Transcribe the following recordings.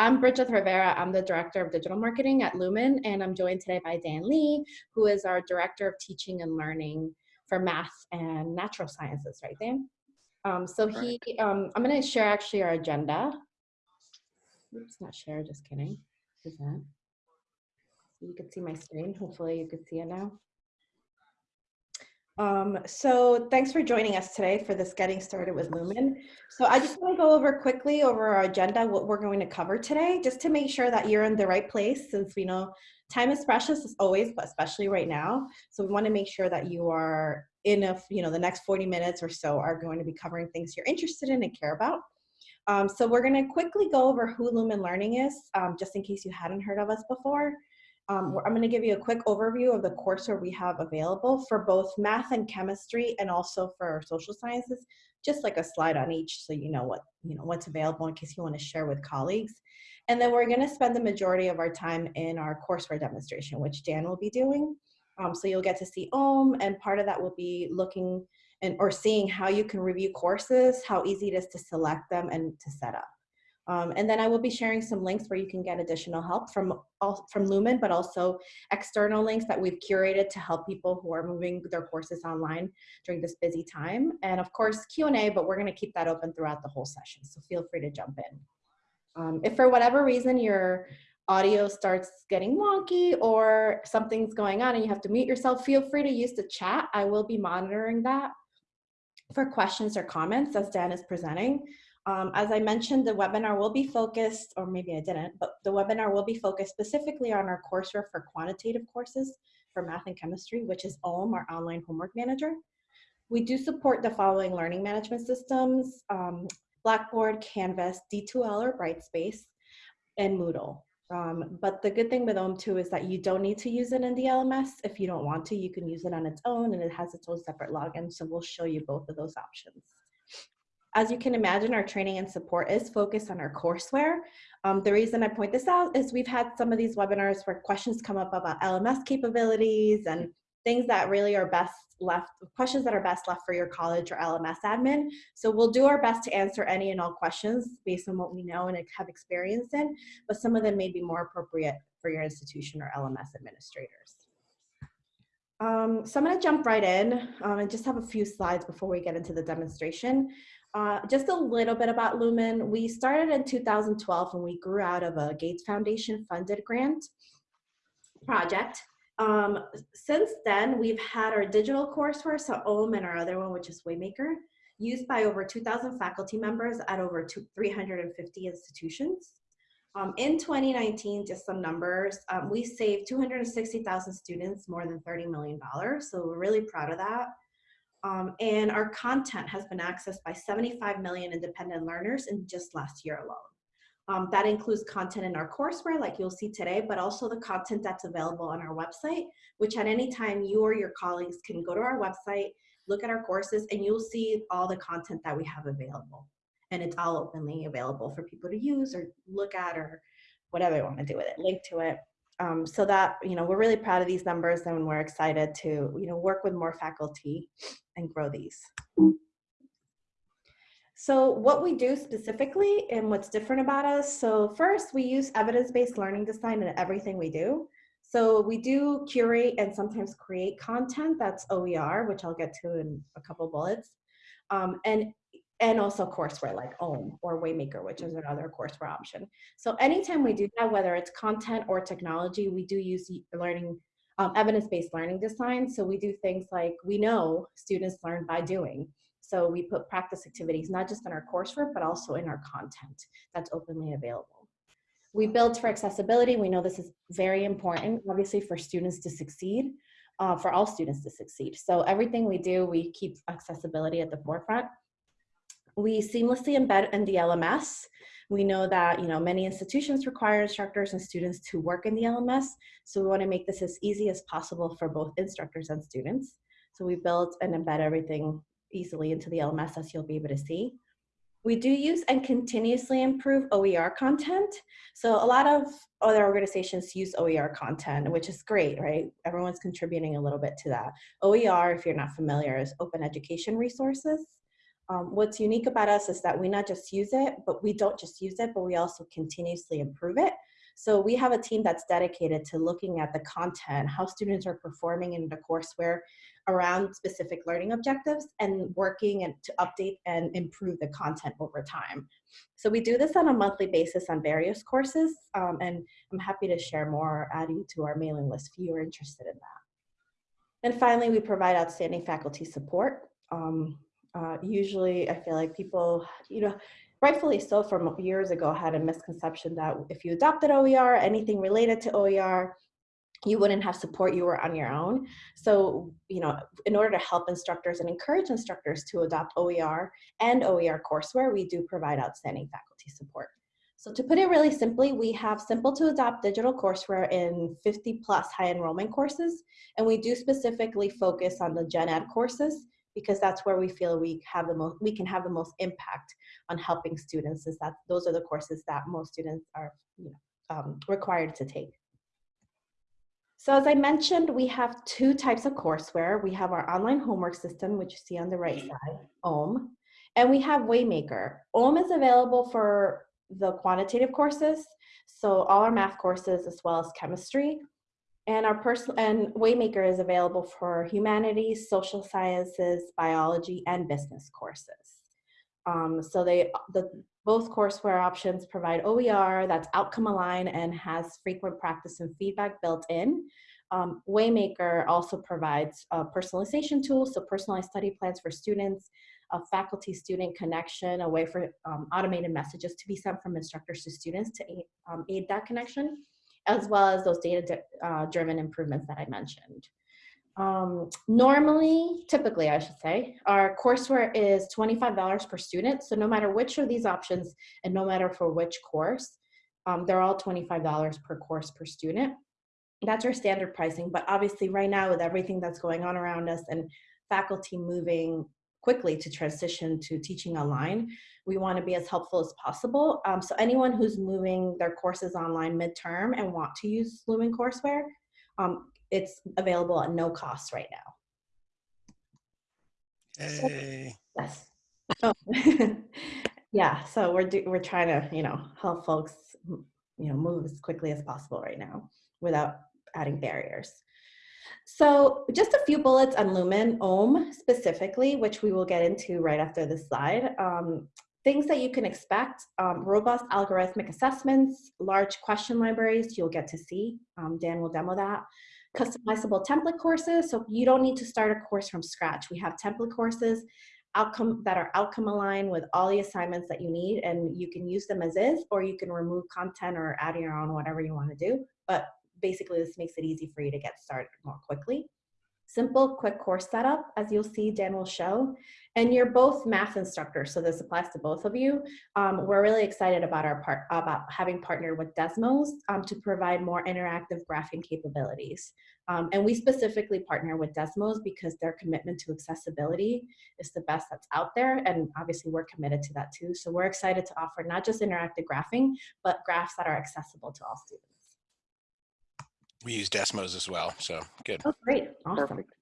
I'm Bridget Rivera. I'm the Director of Digital Marketing at Lumen, and I'm joined today by Dan Lee, who is our Director of Teaching and Learning for Math and Natural Sciences, right, Dan? Um, so he, um, I'm going to share actually our agenda. Oops, not share, just kidding. Present. So you can see my screen. Hopefully you can see it now. Um, so thanks for joining us today for this Getting Started with Lumen. So I just want to go over quickly over our agenda, what we're going to cover today, just to make sure that you're in the right place since we know time is precious as always, but especially right now. So we want to make sure that you are in a, you know, the next 40 minutes or so are going to be covering things you're interested in and care about. Um, so we're going to quickly go over who Lumen Learning is, um, just in case you hadn't heard of us before. Um, I'm going to give you a quick overview of the courseware we have available for both math and chemistry and also for social sciences, just like a slide on each so you know what you know what's available in case you want to share with colleagues. And then we're going to spend the majority of our time in our courseware demonstration, which Dan will be doing. Um, so you'll get to see OHM, and part of that will be looking and or seeing how you can review courses, how easy it is to select them and to set up. Um, and then I will be sharing some links where you can get additional help from, from Lumen, but also external links that we've curated to help people who are moving their courses online during this busy time. And of course, Q&A, but we're gonna keep that open throughout the whole session, so feel free to jump in. Um, if for whatever reason your audio starts getting wonky or something's going on and you have to mute yourself, feel free to use the chat. I will be monitoring that for questions or comments as Dan is presenting. Um, as I mentioned, the webinar will be focused, or maybe I didn't, but the webinar will be focused specifically on our courseware for quantitative courses for math and chemistry, which is OHM, our online homework manager. We do support the following learning management systems, um, Blackboard, Canvas, D2L or Brightspace, and Moodle. Um, but the good thing with OHM too is that you don't need to use it in the LMS. If you don't want to, you can use it on its own and it has its own separate login. So we'll show you both of those options. As you can imagine, our training and support is focused on our courseware. Um, the reason I point this out is we've had some of these webinars where questions come up about LMS capabilities and things that really are best left, questions that are best left for your college or LMS admin. So we'll do our best to answer any and all questions based on what we know and have experience in, but some of them may be more appropriate for your institution or LMS administrators. Um, so I'm gonna jump right in um, and just have a few slides before we get into the demonstration. Uh, just a little bit about Lumen. We started in 2012 and we grew out of a Gates Foundation funded grant project. Um, since then, we've had our digital courseware, so OHM and our other one, which is Waymaker, used by over 2,000 faculty members at over two, 350 institutions. Um, in 2019, just some numbers, um, we saved 260,000 students more than $30 million, so we're really proud of that. Um, and our content has been accessed by 75 million independent learners in just last year alone. Um, that includes content in our courseware like you'll see today, but also the content that's available on our website, which at any time you or your colleagues can go to our website, look at our courses, and you'll see all the content that we have available. And it's all openly available for people to use or look at or whatever they want to do with it, link to it. Um, so that, you know, we're really proud of these numbers and we're excited to, you know, work with more faculty and grow these. So what we do specifically and what's different about us. So first we use evidence-based learning design in everything we do. So we do curate and sometimes create content that's OER, which I'll get to in a couple bullets. Um, and and also courseware like OHM or Waymaker, which is another courseware option. So anytime we do that, whether it's content or technology, we do use learning, um, evidence-based learning design. So we do things like, we know students learn by doing. So we put practice activities, not just in our coursework, but also in our content that's openly available. We build for accessibility. We know this is very important, obviously, for students to succeed, uh, for all students to succeed. So everything we do, we keep accessibility at the forefront. We seamlessly embed in the LMS. We know that you know many institutions require instructors and students to work in the LMS, so we want to make this as easy as possible for both instructors and students. So we build and embed everything easily into the LMS as you'll be able to see. We do use and continuously improve OER content. So a lot of other organizations use OER content, which is great, right? Everyone's contributing a little bit to that. OER, if you're not familiar, is open education resources. Um, what's unique about us is that we not just use it, but we don't just use it, but we also continuously improve it. So we have a team that's dedicated to looking at the content, how students are performing in the courseware around specific learning objectives and working and to update and improve the content over time. So we do this on a monthly basis on various courses um, and I'm happy to share more, add you to our mailing list if you are interested in that. And finally, we provide outstanding faculty support. Um, uh, usually I feel like people, you know, rightfully so from years ago had a misconception that if you adopted OER, anything related to OER, you wouldn't have support, you were on your own. So, you know, in order to help instructors and encourage instructors to adopt OER and OER courseware, we do provide outstanding faculty support. So to put it really simply, we have simple to adopt digital courseware in 50 plus high enrollment courses, and we do specifically focus on the gen ed courses because that's where we feel we have the most we can have the most impact on helping students is that those are the courses that most students are you know um, required to take so as I mentioned, we have two types of courseware. We have our online homework system, which you see on the right side, OHM, and we have Waymaker. OHM is available for the quantitative courses, so all our math courses as well as chemistry. And our personal and Waymaker is available for humanities, social sciences, biology, and business courses. Um, so they the both courseware options provide OER that's outcome aligned and has frequent practice and feedback built in. Um, Waymaker also provides a personalization tools, so personalized study plans for students, a faculty-student connection, a way for um, automated messages to be sent from instructors to students to aid, um, aid that connection as well as those data-driven uh, improvements that I mentioned. Um, normally, typically I should say, our courseware is $25 per student. So no matter which of these options and no matter for which course, um, they're all $25 per course per student. That's our standard pricing. But obviously right now with everything that's going on around us and faculty moving quickly to transition to teaching online, we want to be as helpful as possible. Um, so anyone who's moving their courses online midterm and want to use Lumen courseware, um, it's available at no cost right now. Hey. Yes. Oh. yeah. So we're do, we're trying to you know help folks you know move as quickly as possible right now without adding barriers. So just a few bullets on Lumen OHM specifically, which we will get into right after this slide. Um, things that you can expect, um, robust algorithmic assessments, large question libraries you'll get to see. Um, Dan will demo that. Customizable template courses, so you don't need to start a course from scratch. We have template courses outcome that are outcome aligned with all the assignments that you need and you can use them as is or you can remove content or add your own whatever you want to do but basically this makes it easy for you to get started more quickly. Simple, quick course setup, as you'll see, Dan will show. And you're both math instructors, so this applies to both of you. Um, we're really excited about our part about having partnered with Desmos um, to provide more interactive graphing capabilities. Um, and we specifically partner with Desmos because their commitment to accessibility is the best that's out there. And obviously we're committed to that too. So we're excited to offer not just interactive graphing, but graphs that are accessible to all students. We use Desmos as well, so good. Oh, great. Awesome. Perfect.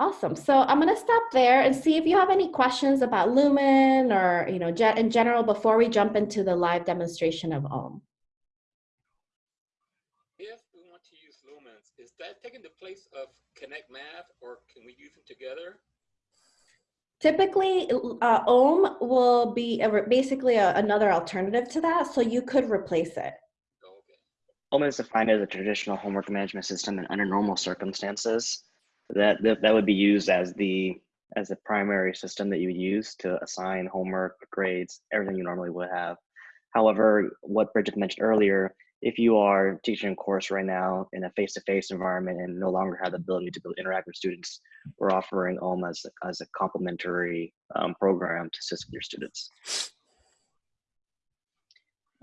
Awesome. So I'm going to stop there and see if you have any questions about Lumen or, you know, in general before we jump into the live demonstration of OHM. If we want to use Lumens, is that taking the place of Connect Math or can we use them together? Typically, uh, OHM will be a, basically a, another alternative to that, so you could replace it. OHM is defined as a traditional homework management system and under normal circumstances. That, that, that would be used as the as the primary system that you would use to assign homework, grades, everything you normally would have. However, what Bridget mentioned earlier, if you are teaching a course right now in a face-to-face -face environment and no longer have the ability to interact with students, we're offering OHM as, as a complementary um, program to assist with your students.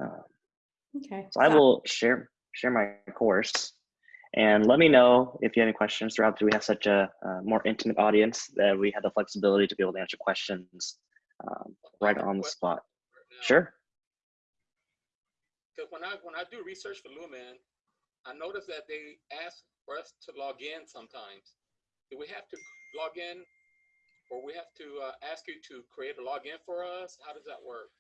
Uh, okay. So I will share share my course. And let me know if you have any questions throughout. We have such a, a more intimate audience that we have the flexibility to be able to answer questions um, right on the spot. Sure. Because when I when I do research for Lumen, I notice that they ask for us to log in sometimes. Do we have to log in or we have to uh, ask you to create a login for us? How does that work?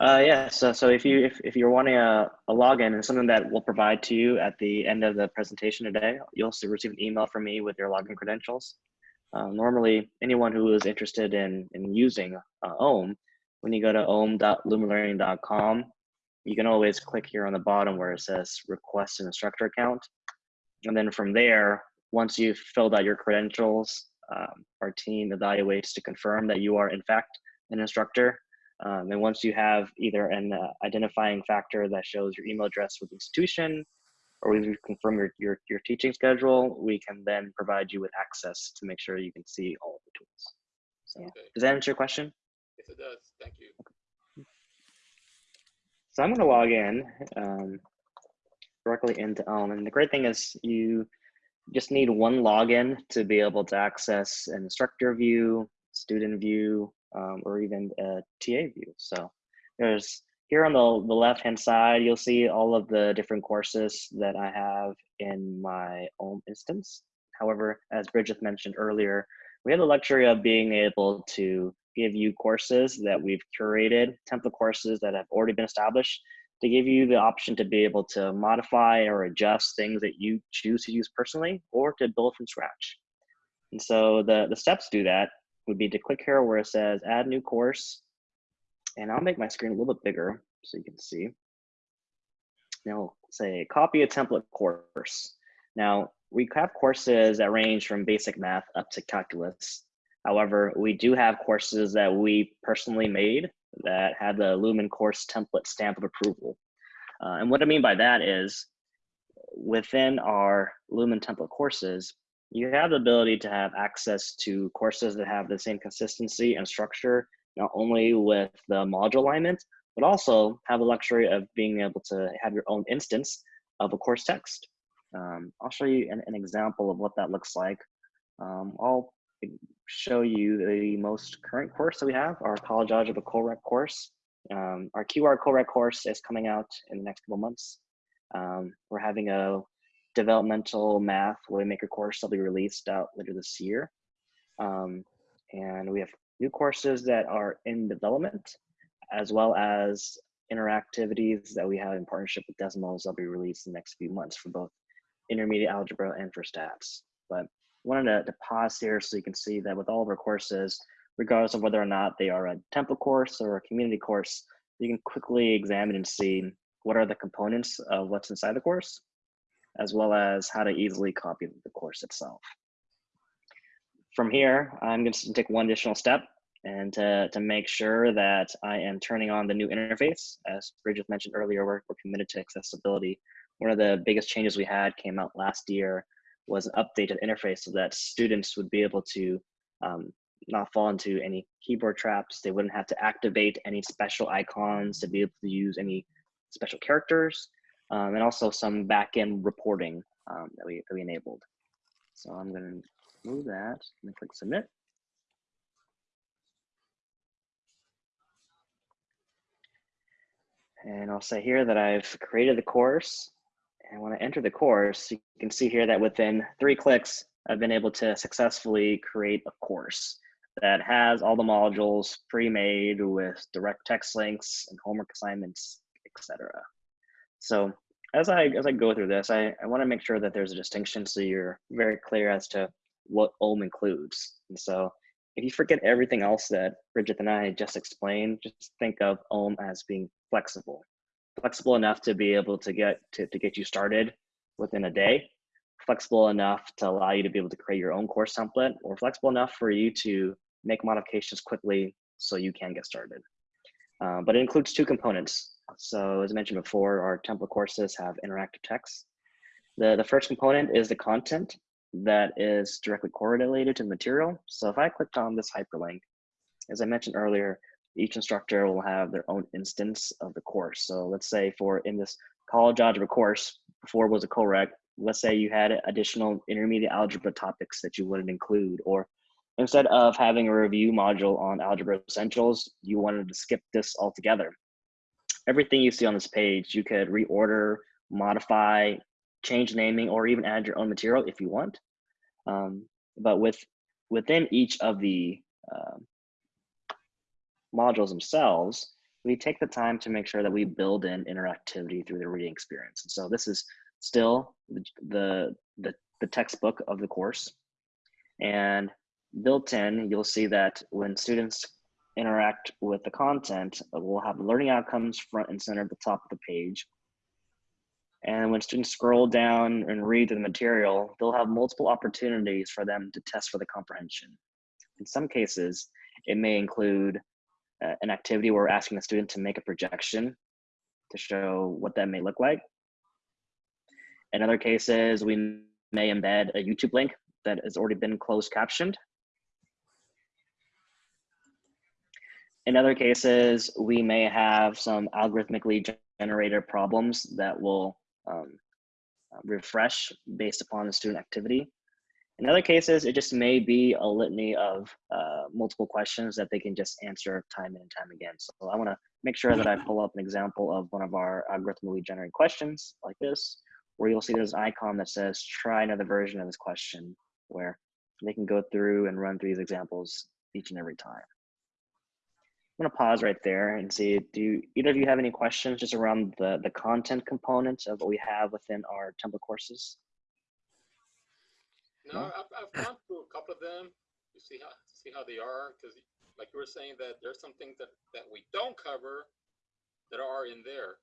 Uh, yeah, so, so if you if, if you're wanting a, a login and something that we'll provide to you at the end of the presentation today, you'll receive an email from me with your login credentials. Uh, normally, anyone who is interested in, in using uh, OHM, when you go to ohm.lumenlearning.com, you can always click here on the bottom where it says request an instructor account. And then from there, once you've filled out your credentials, um, our team evaluates to confirm that you are in fact an instructor. Um, and once you have either an uh, identifying factor that shows your email address with the institution, or we confirm your, your, your teaching schedule, we can then provide you with access to make sure you can see all of the tools. So Yeah. does that answer your question? Yes, it does. Thank you. So I'm going to log in um, directly into OHM. And the great thing is you just need one login to be able to access instructor view, student view, um, or even a TA view. So there's here on the, the left-hand side, you'll see all of the different courses that I have in my own instance. However, as Bridget mentioned earlier, we have the luxury of being able to give you courses that we've curated, template courses that have already been established, to give you the option to be able to modify or adjust things that you choose to use personally or to build from scratch. And so the, the steps do that would be to click here where it says add new course. And I'll make my screen a little bit bigger so you can see. Now say copy a template course. Now we have courses that range from basic math up to calculus. However, we do have courses that we personally made that have the Lumen course template stamp of approval. Uh, and what I mean by that is within our Lumen template courses, you have the ability to have access to courses that have the same consistency and structure, not only with the module alignment, but also have the luxury of being able to have your own instance of a course text. Um, I'll show you an, an, example of what that looks like. Um, I'll show you the most current course that we have, our college algebra co-rec course. Um, our QR co-rec course is coming out in the next couple months. Um, we're having a developmental math Waymaker course that'll be released out later this year. Um, and we have new courses that are in development, as well as interactivities that we have in partnership with Desmos that'll be released in the next few months for both intermediate algebra and for stats. But wanted to, to pause here so you can see that with all of our courses, regardless of whether or not they are a template course or a community course, you can quickly examine and see what are the components of what's inside the course, as well as how to easily copy the course itself. From here, I'm going to take one additional step and to, to make sure that I am turning on the new interface. As Bridget mentioned earlier, we're, we're committed to accessibility. One of the biggest changes we had came out last year was an updated interface so that students would be able to um, not fall into any keyboard traps. They wouldn't have to activate any special icons to be able to use any special characters, um, and also some backend reporting um, that, we, that we enabled. So I'm going to move that and click submit. And I'll say here that I've created the course. And when I enter the course, you can see here that within three clicks, I've been able to successfully create a course that has all the modules pre-made with direct text links and homework assignments, etc. So as I as I go through this, I, I want to make sure that there's a distinction so you're very clear as to what OHM includes. And so if you forget everything else that Bridget and I just explained, just think of OHM as being flexible. Flexible enough to be able to get to, to get you started within a day, flexible enough to allow you to be able to create your own course template, or flexible enough for you to make modifications quickly so you can get started. Uh, but it includes two components. So as I mentioned before, our template courses have interactive text. The, the first component is the content that is directly correlated to the material. So if I clicked on this hyperlink, as I mentioned earlier, each instructor will have their own instance of the course. So let's say for in this college algebra course, before was a co-rec, let's say you had additional intermediate algebra topics that you wouldn't include, or instead of having a review module on algebra essentials, you wanted to skip this altogether. Everything you see on this page, you could reorder, modify, change naming, or even add your own material if you want. Um, but with within each of the um, modules themselves, we take the time to make sure that we build in interactivity through the reading experience. And so this is still the, the, the, the textbook of the course. And built in, you'll see that when students interact with the content, we'll have learning outcomes front and center at the top of the page. And when students scroll down and read the material, they'll have multiple opportunities for them to test for the comprehension. In some cases, it may include uh, an activity where we're asking the student to make a projection to show what that may look like. In other cases, we may embed a YouTube link that has already been closed captioned. In other cases, we may have some algorithmically generated problems that will um, refresh based upon the student activity. In other cases, it just may be a litany of uh, multiple questions that they can just answer time and time again. So I wanna make sure that I pull up an example of one of our algorithmically generated questions like this, where you'll see there's an icon that says, try another version of this question, where they can go through and run through these examples each and every time. I'm gonna pause right there and see, do either of you have any questions just around the, the content component of what we have within our template courses? No, I've, I've gone through a couple of them to see how see how they are because, like you were saying, that there's some things that that we don't cover that are in there,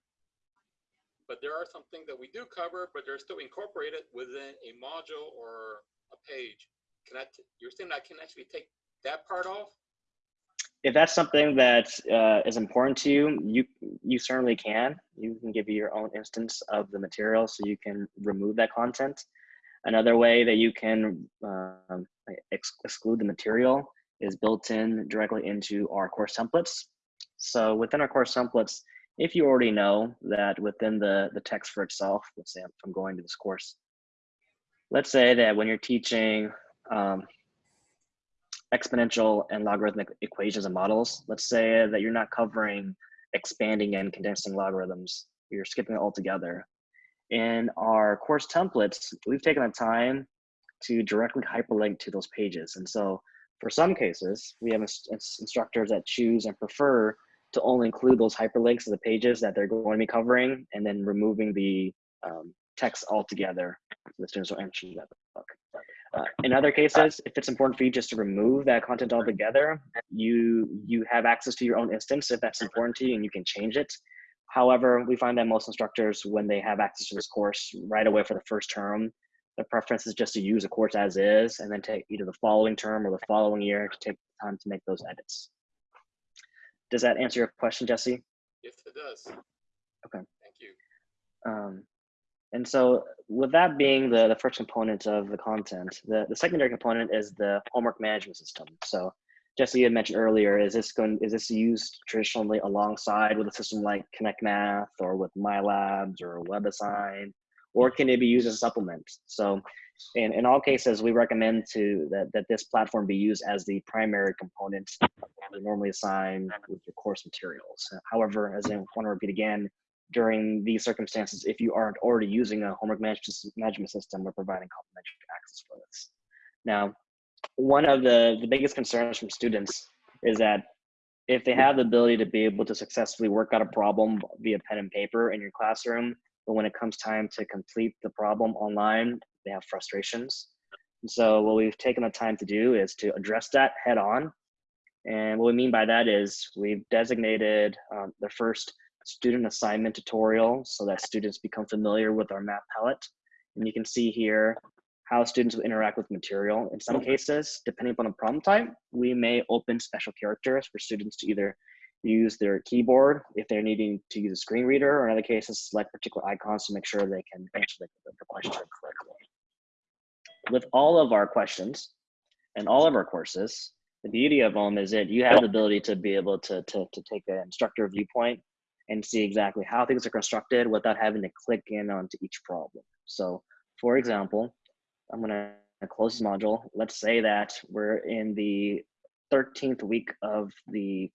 but there are some things that we do cover, but they're still incorporated within a module or a page. Can I? T- you're saying I can actually take that part off? If that's something that uh, is important to you, you you certainly can. You can give you your own instance of the material, so you can remove that content. Another way that you can um, ex exclude the material is built in directly into our course templates. So within our course templates, if you already know that within the, the text for itself, let's say I'm going to this course, let's say that when you're teaching um, exponential and logarithmic equations and models, let's say that you're not covering expanding and condensing logarithms, you're skipping it altogether in our course templates, we've taken the time to directly hyperlink to those pages. And so for some cases, we have instructors that choose and prefer to only include those hyperlinks to the pages that they're going to be covering and then removing the um, text altogether so the students don't enter that book. Uh, in other cases, if it's important for you just to remove that content altogether, you you have access to your own instance if that's important to you and you can change it. However, we find that most instructors, when they have access to this course right away for the first term, the preference is just to use a course as is and then take either the following term or the following year to take time to make those edits. Does that answer your question, Jesse? Yes, it does. Okay. Thank you. Um, and so with that being the, the first component of the content, the, the secondary component is the homework management system. So Jesse had mentioned earlier, is this going is this used traditionally alongside with a system like Connect Math or with MyLabs or WebAssign, or can it be used as a supplement? So in, in all cases, we recommend to that, that this platform be used as the primary component normally assign with your course materials. However, as I want to repeat again, during these circumstances, if you aren't already using a homework management system, we're providing complimentary access for this. Now, one of the, the biggest concerns from students is that if they have the ability to be able to successfully work out a problem via pen and paper in your classroom, but when it comes time to complete the problem online, they have frustrations. And so what we've taken the time to do is to address that head on. And what we mean by that is we've designated um, the first student assignment tutorial so that students become familiar with our math palette. And you can see here how students will interact with material. In some cases, depending upon the problem type, we may open special characters for students to either use their keyboard if they're needing to use a screen reader, or in other cases, select particular icons to make sure they can answer the, the question correctly. With all of our questions and all of our courses, the beauty of them is that you have the ability to be able to, to, to take an instructor viewpoint and see exactly how things are constructed without having to click in onto each problem. So for example, I'm gonna close this module. Let's say that we're in the 13th week of the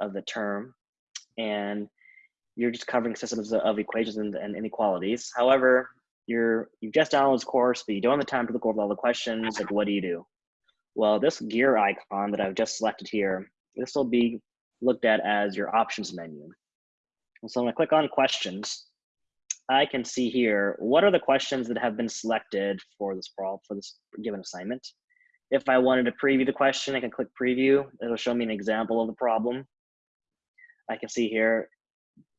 of the term, and you're just covering systems of equations and, and inequalities. However, you're you've just downloaded this course, but you don't have the time to look over all the questions. Like, what do you do? Well, this gear icon that I've just selected here, this will be looked at as your options menu. So when I click on questions, I can see here, what are the questions that have been selected for this problem, for this given assignment. If I wanted to preview the question, I can click preview. It'll show me an example of the problem. I can see here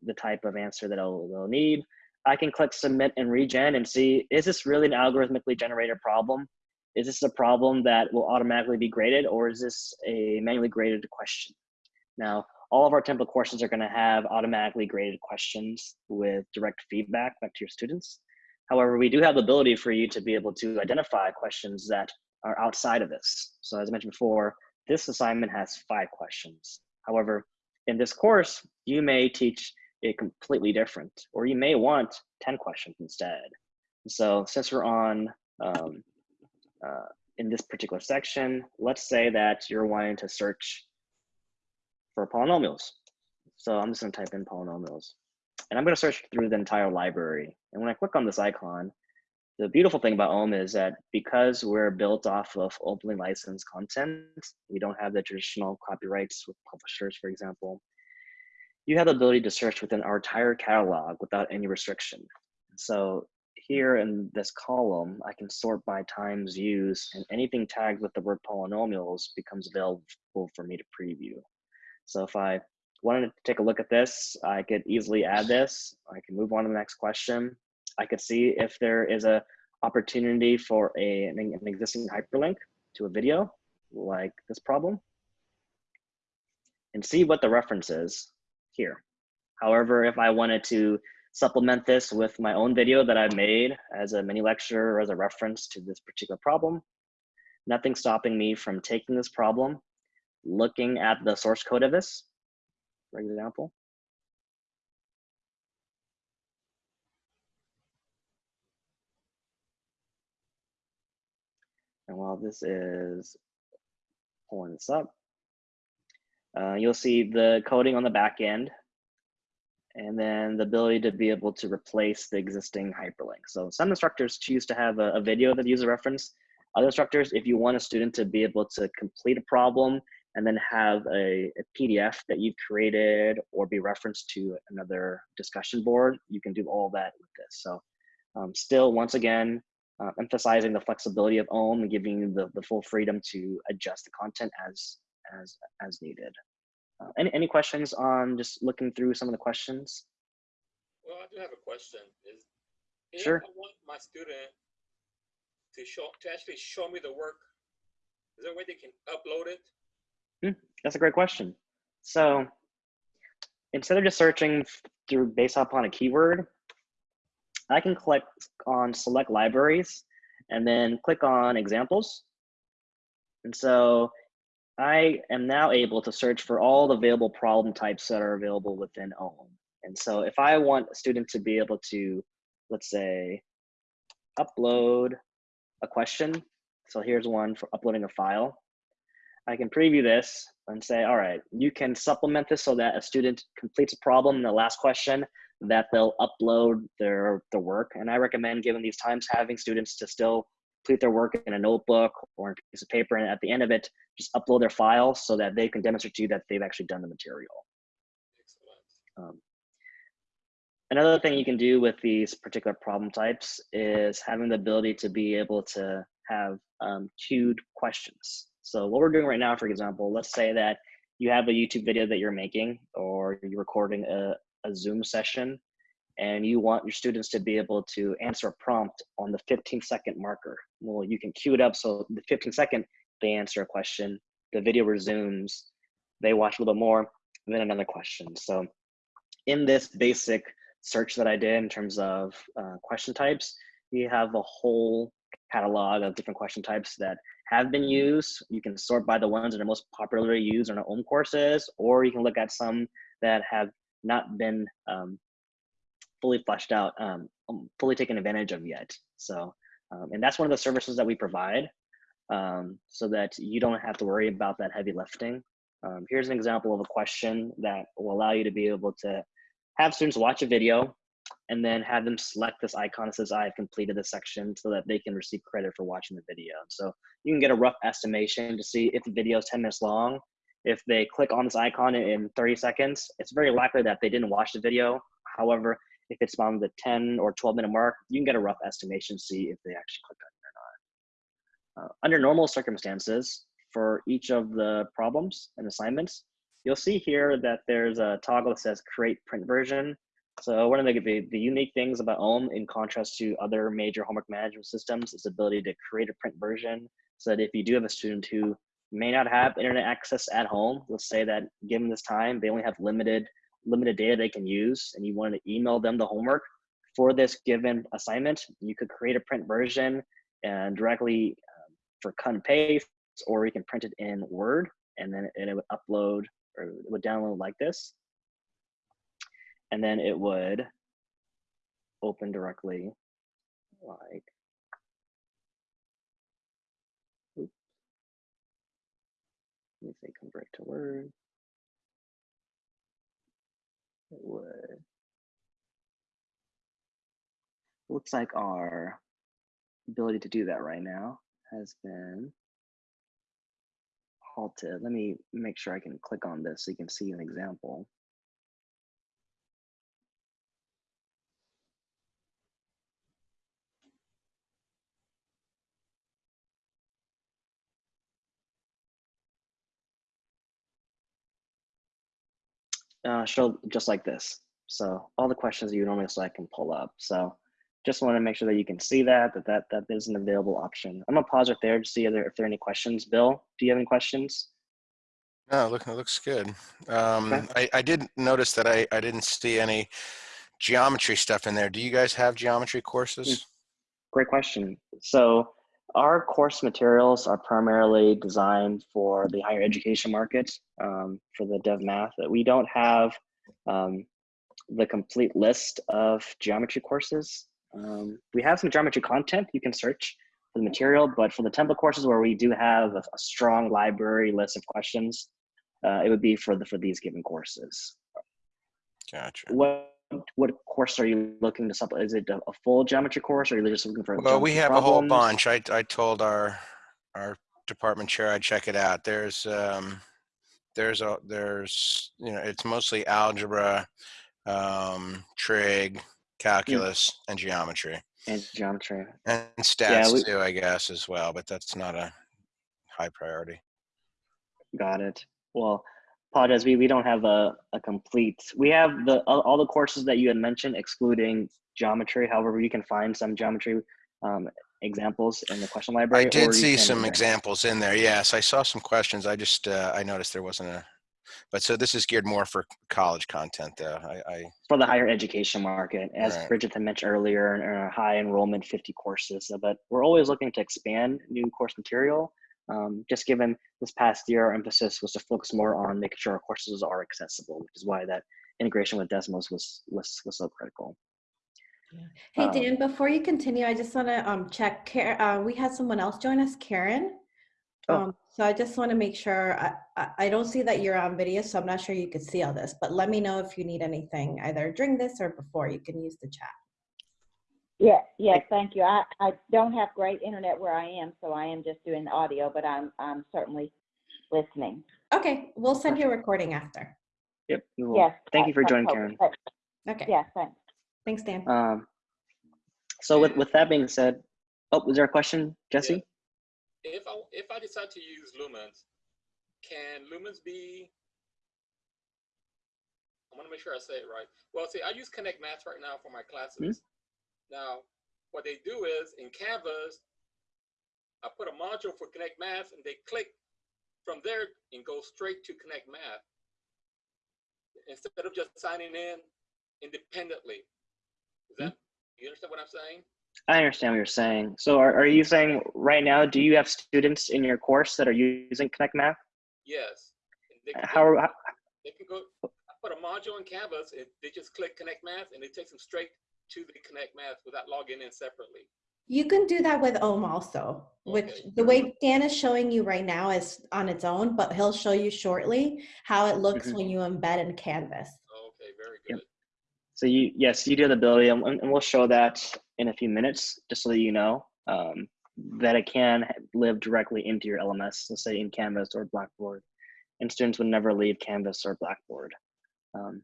the type of answer that I'll, I'll need. I can click submit and regen and see, is this really an algorithmically generated problem? Is this a problem that will automatically be graded or is this a manually graded question? Now, all of our template courses are gonna have automatically graded questions with direct feedback back to your students. However, we do have the ability for you to be able to identify questions that are outside of this. So as I mentioned before, this assignment has five questions. However, in this course, you may teach it completely different, or you may want 10 questions instead. So since we're on um, uh, in this particular section, let's say that you're wanting to search for polynomials. So I'm just gonna type in polynomials. And I'm gonna search through the entire library. And when I click on this icon, the beautiful thing about OHM is that because we're built off of openly licensed content, we don't have the traditional copyrights with publishers, for example, you have the ability to search within our entire catalog without any restriction. So here in this column, I can sort by times used and anything tagged with the word polynomials becomes available for me to preview. So if I wanted to take a look at this, I could easily add this. I can move on to the next question. I could see if there is a opportunity for a, an, an existing hyperlink to a video like this problem and see what the reference is here. However, if I wanted to supplement this with my own video that I made as a mini lecture or as a reference to this particular problem, nothing stopping me from taking this problem, looking at the source code of this, for example, And while this is pulling this up, uh, you'll see the coding on the back end and then the ability to be able to replace the existing hyperlink. So some instructors choose to have a, a video that uses a reference. Other instructors, if you want a student to be able to complete a problem and then have a, a PDF that you've created or be referenced to another discussion board, you can do all that with this. So um, still, once again, uh, emphasizing the flexibility of OHM and giving you the, the full freedom to adjust the content as as as needed. Uh, any any questions on just looking through some of the questions? Well, I do have a question. Is if Sure. I want my student to show to actually show me the work, is there a way they can upload it? Hmm, that's a great question. So instead of just searching through based upon a keyword, I can click on select libraries and then click on examples. And so I am now able to search for all the available problem types that are available within OHM. And so if I want a student to be able to, let's say, upload a question. So here's one for uploading a file. I can preview this and say, all right, you can supplement this so that a student completes a problem in the last question that they'll upload their, their work. And I recommend, given these times, having students to still complete their work in a notebook or a piece of paper. And at the end of it, just upload their file so that they can demonstrate to you that they've actually done the material. Um, another thing you can do with these particular problem types is having the ability to be able to have um, queued questions. So what we're doing right now, for example, let's say that you have a YouTube video that you're making or you're recording a, a Zoom session and you want your students to be able to answer a prompt on the 15 second marker. Well, you can queue it up so the 15 second, they answer a question, the video resumes, they watch a little bit more, then another question. So in this basic search that I did in terms of uh, question types, we have a whole catalog of different question types that have been used. You can sort by the ones that are most popularly used in our own courses, or you can look at some that have not been um, fully fleshed out, um, um, fully taken advantage of yet. So, um, and that's one of the services that we provide um, so that you don't have to worry about that heavy lifting. Um, here's an example of a question that will allow you to be able to have students watch a video and then have them select this icon that says I've completed this section so that they can receive credit for watching the video. So you can get a rough estimation to see if the video is 10 minutes long. If they click on this icon in- in 30 seconds, it's very likely that they didn't watch the video. However, if it's on the 10 or 12 minute mark, you can get a rough estimation to see if they actually clicked on it or not. Uh, under normal circumstances, for each of the problems and assignments, you'll see here that there's a toggle that says create print version. So one of the, the, the unique things about OHM in contrast to other major homework management systems is the ability to create a print version so that if you do have a student who may not have internet access at home, let's say that given this time, they only have limited limited data they can use and you want to email them the homework for this given assignment, you could create a print version and directly um, for cut and paste, or you can print it in Word and then it would upload or it would download like this. And then it would open directly like. Let me say convert to Word. It would. Looks like our ability to do that right now has been halted. Let me make sure I can click on this so you can see an example. Uh, show just like this. So all the questions you normally select can pull up. So just want to make sure that you can see that, that, that, that is an available option. I'm gonna pause right there to see if there, if there are any questions. Bill, do you have any questions? No, look, it looks good. Um, I, I did notice that I, I didn't see any geometry stuff in there. Do you guys have geometry courses? Great question. So our course materials are primarily designed for the higher education market, um, for the dev math. That we don't have um, the complete list of geometry courses. Um, we have some geometry content you can search for the material, but for the template courses where we do have a, a strong library list of questions, uh, it would be for the for these given courses. Gotcha. What what course are you looking to supplement? Is it a, a full geometry course, or are you just looking for? Well, we have a whole bunch. I, I told our, our department chair I'd check it out. There's, um, there's a, there's, you know, it's mostly algebra, um, trig, calculus, and geometry. And geometry. And stats we- too, I guess, as well, but that's not a high priority. Got it. Well, apologize. We, we don't have a, a complete. We have the all, the courses that you had mentioned, excluding geometry. However, you can find some geometry um, examples in the question library. I did see some examples in there. Yes, I saw some questions. I just, uh, I noticed there wasn't a, but so this is geared more for college content though. I, I, for the higher education market. As Right. Bridget had mentioned earlier, in our high enrollment 50 courses, but we're always looking to expand new course material. Um, just given this past year, our emphasis was to focus more on making sure our courses are accessible, which is why that integration with Desmos was was was so critical. Hey, Um, Dan, before you continue, I just want to um, check, uh, we had someone else join us, Karen. Oh. Um, So I just want to make sure, I, I, I don't see that you're on video, so I'm not sure you could see all this, but let me know if you need anything either during this or before, you can use the chat. Yeah, yes, thank you. I, I don't have great internet where I am, so I am just doing the audio, but I'm, I'm certainly listening. Okay, we'll send you a recording after. Yep. we will. Yes. Thank you for joining. Karen. Okay, Yes, thanks. thanks, Dan. Um, so with with that being said, oh, was there a question, Jesse? If I, if I decide to use lumens, can lumens be, I want to make sure I say it right. Well, see, I use Connect Math right now for my classes. Now, what they do is in Canvas, I put a module for Connect Math and they click from there and go straight to Connect Math. Instead of just signing in independently. Is that, you understand what I'm saying? I understand what you're saying. So are, are you saying right now, do you have students in your course that are using Connect Math? Yes. They can How, go- how They can go, I put a module in Canvas, and they just click Connect Math, and it takes them straight to the Connect Math without logging in separately. You can do that with OHM also, which Okay. the way Dan is showing you right now is on its own, but he'll show you shortly how it looks Mhm. when you embed in Canvas. Okay, very Yep. good. So you, yes, you do the ability, and, and we'll show that in a few minutes, just so that you know um, that it can live directly into your LMS, let's say in Canvas or Blackboard, and students would never leave Canvas or Blackboard. Um,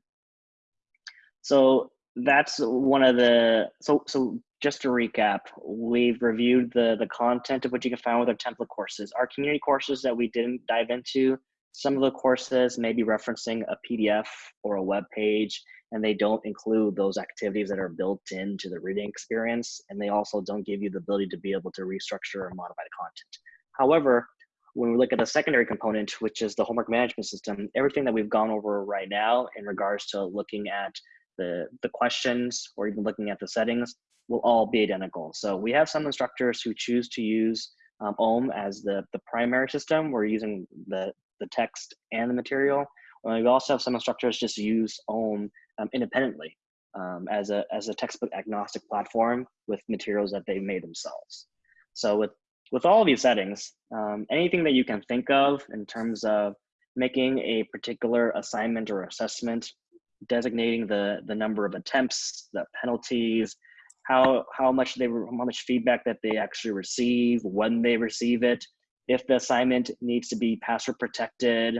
so that's one of the, so, so just to recap, we've reviewed the, the content of what you can find with our template courses. Our community courses that we didn't dive into, some of the courses may be referencing a PDF or a web page, and they don't include those activities that are built into the reading experience, and they also don't give you the ability to be able to restructure or modify the content. However, when we look at the secondary component, which is the homework management system, everything that we've gone over right now in regards to looking at the, the questions or even looking at the settings will all be identical. So we have some instructors who choose to use um, OHM as the, the primary system. We're using the, the text and the material. And we also have some instructors just use OHM um, independently um, as, a, as a textbook agnostic platform with materials that they've made themselves. So with, with all these settings, um, anything that you can think of in terms of making a particular assignment or assessment, designating the, the number of attempts, the penalties, how, how much they how much feedback that they actually receive, when they receive it, if the assignment needs to be password protected,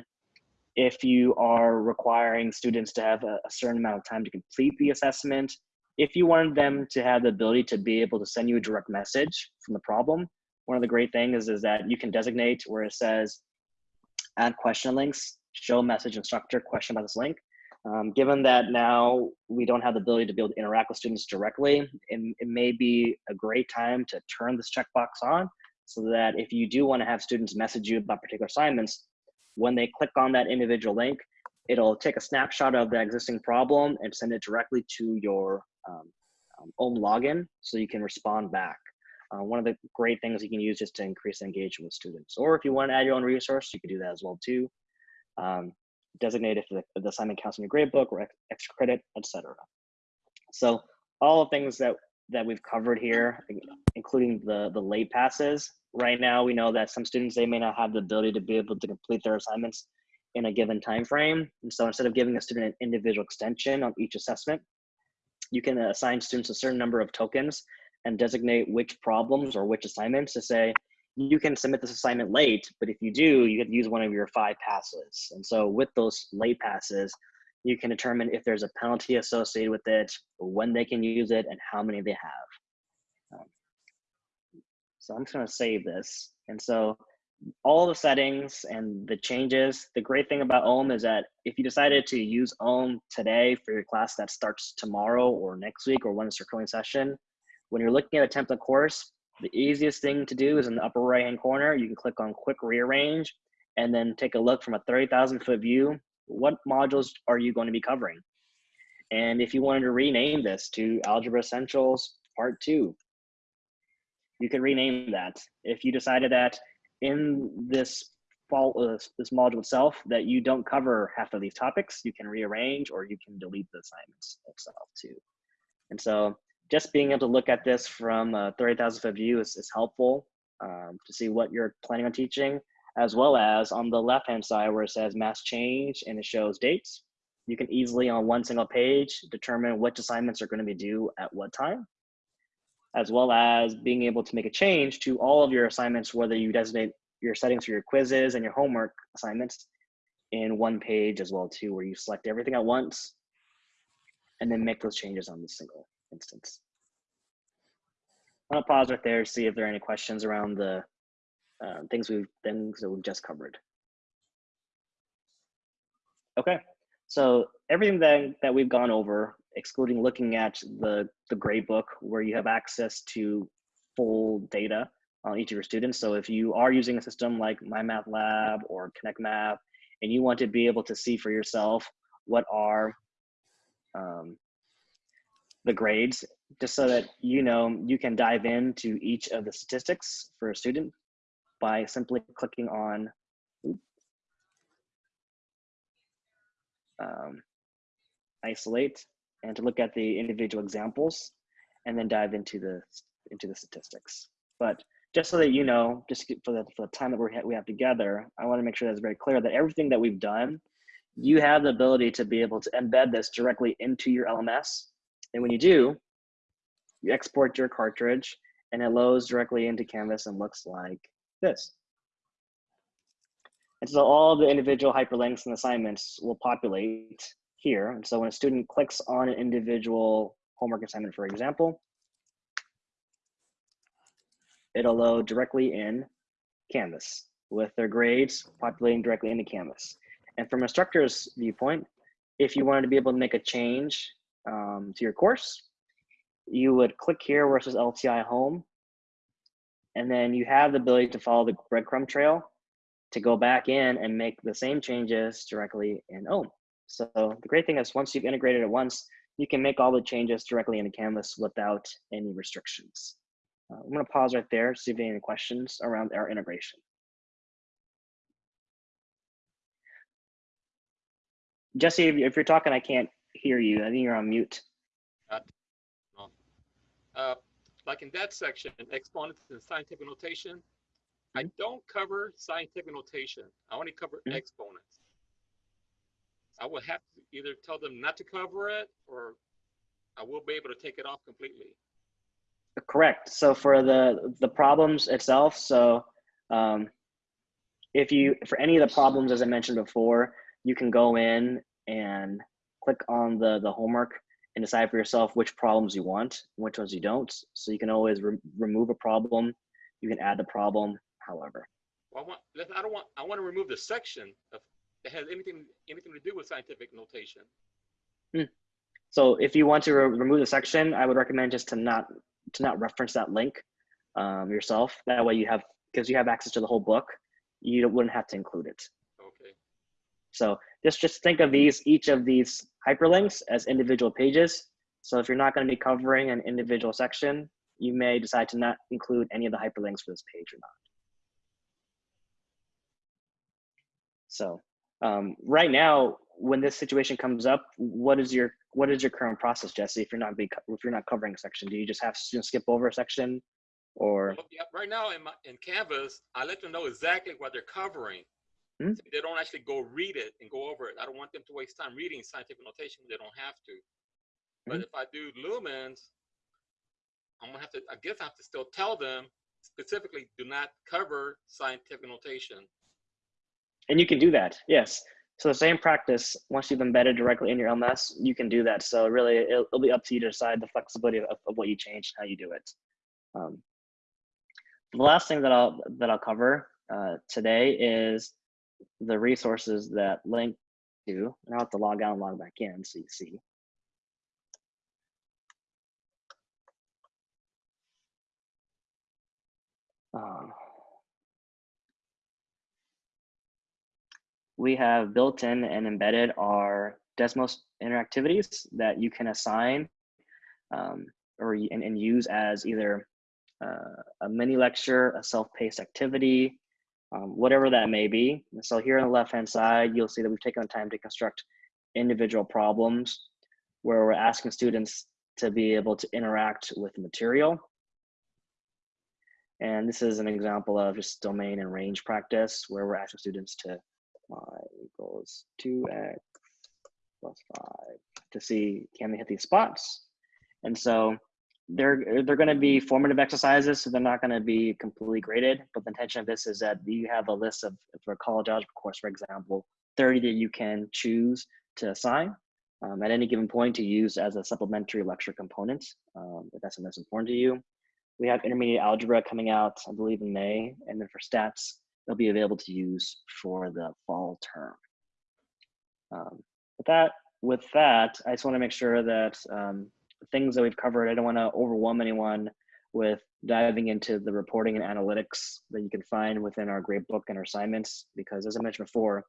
if you are requiring students to have a, a, certain amount of time to complete the assessment, if you wanted them to have the ability to be able to send you a direct message from the problem, one of the great things is, is that you can designate where it says add question links, show message instructor question about this link. Um, given that now we don't have the ability to be able to interact with students directly, it, it may be a great time to turn this checkbox on so that if you do want to have students message you about particular assignments, when they click on that individual link, it'll take a snapshot of the existing problem and send it directly to your um, um, OHM login so you can respond back. Uh, one of the great things you can use just to increase engagement with students. Or if you want to add your own resource, you can do that as well too. Um, designate if the, the assignment counts in your gradebook or extra credit, etc. So all the things that that we've covered here, including the the late passes. Right now, we know that some students they may not have the ability to be able to complete their assignments in a given time frame. And so instead of giving a student an individual extension on each assessment, you can assign students a certain number of tokens and designate which problems or which assignments to say, you can submit this assignment late, but if you do, you have to use one of your five passes. And so with those late passes, you can determine if there's a penalty associated with it, when they can use it, and how many they have. Um, so I'm just gonna save this. And so all the settings and the changes, the great thing about OHM is that if you decided to use OHM today for your class that starts tomorrow or next week or when it's your current session, when you're looking at a template course, the easiest thing to do is in the upper right hand corner, you can click on quick rearrange and then take a look from a 30,000 foot view. What modules are you going to be covering? And if you wanted to rename this to Algebra Essentials Part 2, you can rename that. If you decided that in this fall, uh, this module itself that you don't cover half of these topics, you can rearrange or you can delete the assignments itself too. And so just being able to look at this from a 30,000 foot view is, is helpful um, to see what you're planning on teaching, as well as on the left-hand side where it says mass change and it shows dates. You can easily on one single page determine which assignments are gonna be due at what time, as well as being able to make a change to all of your assignments, whether you designate your settings for your quizzes and your homework assignments in one page as well too, where you select everything at once and then make those changes on the single instance. I'll pause right there see if there are any questions around the uh, things we've things that we've just covered. Okay, so everything that, that we've gone over, excluding looking at the, the gradebook where you have access to full data on each of your students. So if you are using a system like MyMathLab or ConnectMath, and you want to be able to see for yourself what are um, the grades, just so that you know you can dive into each of the statistics for a student by simply clicking on um, isolate and to look at the individual examples and then dive into the into the statistics. But just so that you know, just for the, for the time that we we have together, I want to make sure that it's very clear that everything that we've done you have the ability to be able to embed this directly into your LMS. And when you do, you export your cartridge and it loads directly into Canvas and looks like this. And so all the individual hyperlinks and assignments will populate here. And so when a student clicks on an individual homework assignment, for example, it'll load directly in Canvas with their grades populating directly into Canvas. And from a instructor's viewpoint, if you wanted to be able to make a change um, to your course, you would click here says LTI home. And then you have the ability to follow the breadcrumb trail to go back in and make the same changes directly in OHM. So the great thing is once you've integrated it once, you can make all the changes directly into Canvas without any restrictions. Uh, I'm gonna pause right there, see if any questions around our integration. Jesse, if you're talking, I can't hear you. I think you're on mute. Uh, like in that section, exponents and scientific notation, I don't cover scientific notation. I only cover Mhm. exponents. I will have to either tell them not to cover it or I will be able to take it off completely. Correct. So for the the problems itself, so um, if you for any of the problems as I mentioned before, you can go in and click on the the homework and decide for yourself which problems you want, which ones you don't. So you can always re remove a problem. You can add the problem, however. Well, I want, listen, I don't want, I want to remove the section of, that has anything, anything to do with scientific notation. So if you want to re remove the section, I would recommend just to not to not reference that link um, yourself. That way you have because you have access to the whole book, you wouldn't have to include it. Okay. So just just think of these each of these hyperlinks as individual pages. So if you're not going to be covering an individual section, you may decide to not include any of the hyperlinks for this page or not. So um, right now, when this situation comes up, what is your what is your current process, Jesse? If you're not be if you're not covering a section, do you just have students skip over a section, or Right now in my, in Canvas, I let them know exactly what they're covering. Hmm. So They don't actually go read it and go over it. I don't want them to waste time reading scientific notation. They don't have to. But Hmm. if I do lumens, I'm gonna have to, I guess I have to still tell them specifically, do not cover scientific notation. and you can do that, yes. So the same practice, once you've embedded directly in your LMS, you can do that. So really, it'll, it'll be up to you to decide the flexibility of, of what you change, and how you do it. Um, the last thing that I'll that I'll cover uh, today is the resources that link to. And I'll have to log out and log back in so you see. Um, we have built in and embedded our Desmos interactivities that you can assign um, or and, and use as either uh, a mini lecture, a self-paced activity, um, whatever that may be. So here on the left-hand side, you'll see that we've taken the time to construct individual problems where we're asking students to be able to interact with material. And this is an example of just domain and range practice where we're asking students to y equals 2x plus 5 to see can they hit these spots. And so they're they're going to be formative exercises, so they're not going to be completely graded. But the intention of this is that you have a list of for a college algebra course, for example, 30 that you can choose to assign um, at any given point to use as a supplementary lecture component, um, if that's something that's important to you. We have intermediate algebra coming out, I believe, in May, and then for stats, they'll be available to use for the fall term. Um, with that, with that, I just want to make sure that um, things that we've covered, I don't want to overwhelm anyone with diving into the reporting and analytics that you can find within our gradebook and our assignments, because as I mentioned before,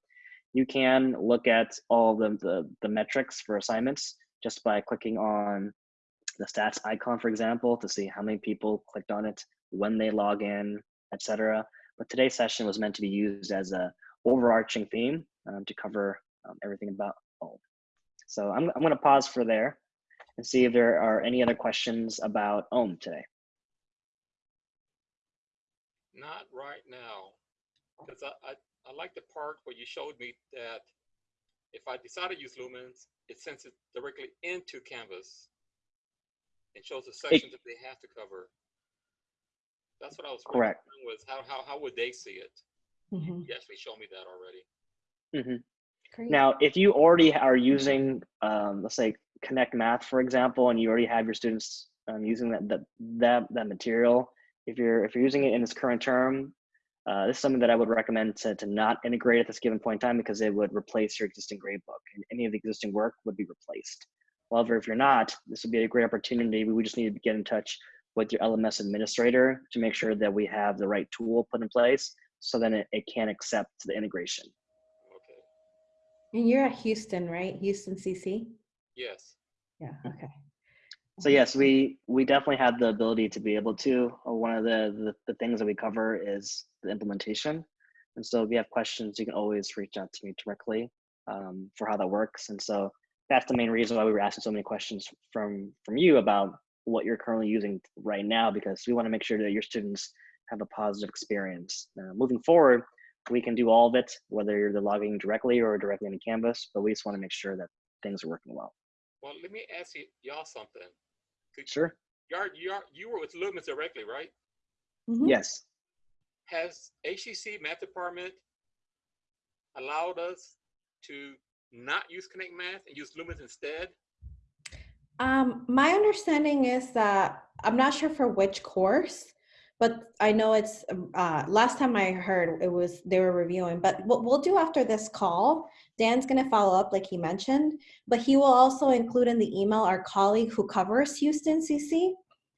you can look at all the, the, the metrics for assignments just by clicking on the stats icon, for example, to see how many people clicked on it, when they log in, etc. But today's session was meant to be used as a overarching theme um, to cover um, everything about OHM. So I'm, I'm going to pause for there and see if there are any other questions about OHM today. Not right now. Because I, I, I like the part where you showed me that if I decide to use Lumens, it sends it directly into Canvas and shows the sections that they have to cover. That's what I was Correct. wondering was how, how, how would they see it? Mhm. You actually showed me that already. Mhm. Great. Now, if you already are using, um, let's say, Connect Math, for example, and you already have your students um, using that, that that that material, if you're if you're using it in its current term, uh, this is something that I would recommend to to not integrate at this given point in time because it would replace your existing gradebook, and any of the existing work would be replaced. However, if you're not, this would be a great opportunity. We would just need to get in touch with your LMS administrator to make sure that we have the right tool put in place so then it, it can accept the integration. Okay. And you're at Houston, right? Houston CC? Yes. Yeah, okay. So yes, we we definitely have the ability to be able to. uh, One of the, the the things that we cover is the implementation, and so if you have questions, you can always reach out to me directly um, for how that works. And so that's the main reason why we were asking so many questions from from you about what you're currently using right now, because we want to make sure that your students have a positive experience. Uh, moving forward, we can do all of it, whether you're logging directly or directly into Canvas, but we just want to make sure that things are working well. Well, let me ask you, y'all something. Could- Sure. You are, you are, you were with Lumens directly, right? Mhm. Yes. Has HCC Math Department allowed us to not use Connect Math and use Lumens instead? Um, my understanding is that, I'm not sure for which course, but I know it's, um, uh, last time I heard it was, they were reviewing, but what we'll do after this call, Dan's gonna follow up like he mentioned, but he will also include in the email our colleague who covers Houston CC.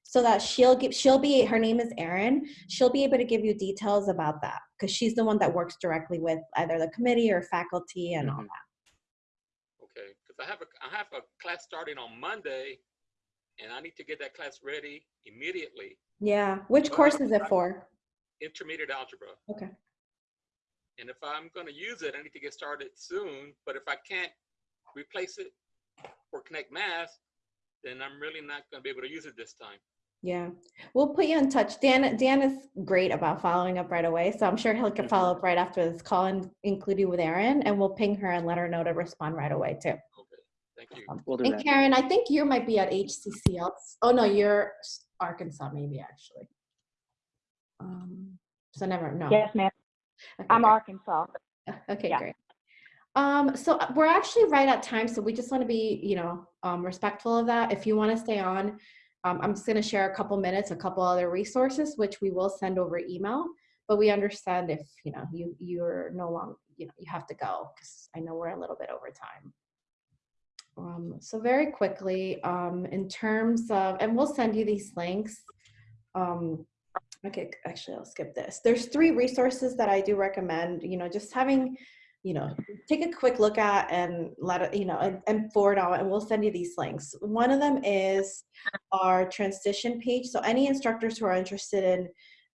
So that she'll give, she'll be, her name is Erin, she'll be able to give you details about that, because she's the one that works directly with either the committee or faculty and all Mhm. that. Okay, because I have a, I have a class starting on Monday and I need to get that class ready immediately. Yeah, which course is it for? Intermediate algebra. Okay. And if I'm gonna use it, I need to get started soon, but if I can't replace it for Connect Math, then I'm really not gonna be able to use it this time. Yeah, we'll put you in touch. Dan, Dan is great about following up right away, so I'm sure he'll can mm-hmm. follow up right after this call and include you with Erin, and we'll ping her and let her know to respond right away too. Okay, thank you. We'll And that. Karen, I think you might be at HCC. Oh no, you're Arkansas, maybe actually. Um, so never no. Yes, ma'am. Okay, I'm great. Arkansas. Okay, Yeah. great. Um, so uh, we're actually right at time, so we just want to be, you know, um, respectful of that. If you want to stay on, um, I'm just going to share a couple minutes, a couple other resources, which we will send over email. But we understand if you know you you're no longer, you know, you have to go because I know we're a little bit over time. Um, so very quickly, um, in terms of, and we'll send you these links. Um, okay, actually, I'll skip this. There's three resources that I do recommend. You know, just having you know, take a quick look at and let it, you know, and, and forward on, and we'll send you these links. One of them is our transition page. So any instructors who are interested in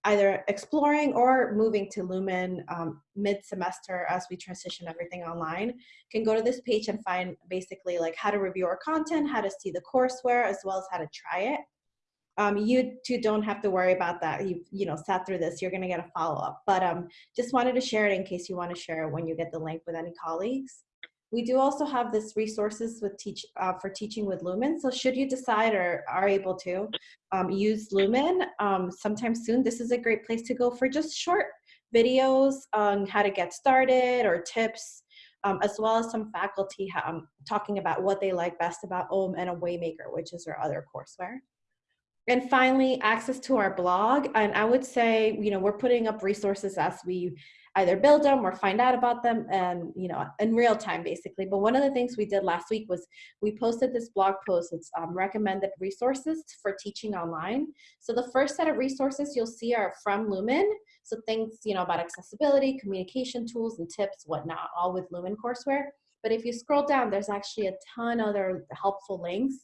either exploring or moving to Lumen um, mid-semester as we transition everything online can go to this page and find basically like how to review our content, how to see the courseware, as well as how to try it. Um, you two don't have to worry about that. You've you know sat through this. You're gonna get a follow up. But um, just wanted to share it in case you want to share it when you get the link with any colleagues. We do also have this resources with teach uh, for teaching with Lumen. So should you decide or are able to um, use Lumen um, sometime soon, this is a great place to go for just short videos on how to get started or tips, um, as well as some faculty um, talking about what they like best about OHM and a Waymaker, which is our other courseware. And finally, access to our blog. And I would say, you know, we're putting up resources as we either build them or find out about them and, you know, in real time, basically. But one of the things we did last week was we posted this blog post. It's um, recommended resources for teaching online. So the first set of resources you'll see are from Lumen. So things, you know, about accessibility, communication tools and tips, whatnot, all with Lumen courseware. But if you scroll down, there's actually a ton of other helpful links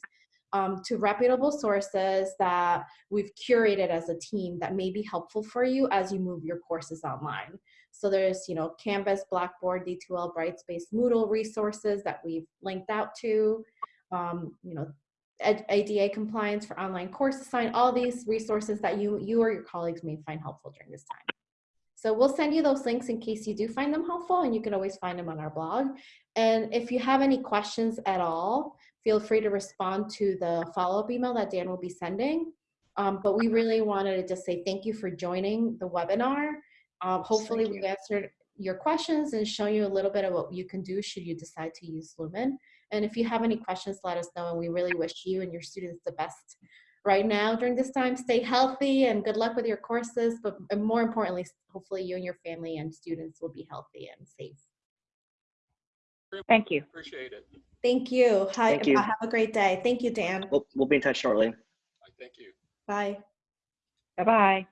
um, to reputable sources that we've curated as a team that may be helpful for you as you move your courses online. So there's, you know, Canvas, Blackboard, D2L, Brightspace, Moodle resources that we've linked out to, um, you know, ADA compliance for online course assign, all these resources that you, you or your colleagues may find helpful during this time. So we'll send you those links in case you do find them helpful, and you can always find them on our blog. And if you have any questions at all, feel free to respond to the follow-up email that Dan will be sending. Um, but we really wanted to just say thank you for joining the webinar. Um, hopefully we've answered your questions and shown you a little bit of what you can do should you decide to use Lumen. And if you have any questions, let us know. And we really wish you and your students the best right now during this time. Stay healthy and good luck with your courses. But more importantly, hopefully you and your family and students will be healthy and safe. Thank you. Appreciate it. Thank you. Hi, Thank you. Have a great day. Thank you, Dan. We'll, we'll be in touch shortly. Thank you. Bye. Bye-bye.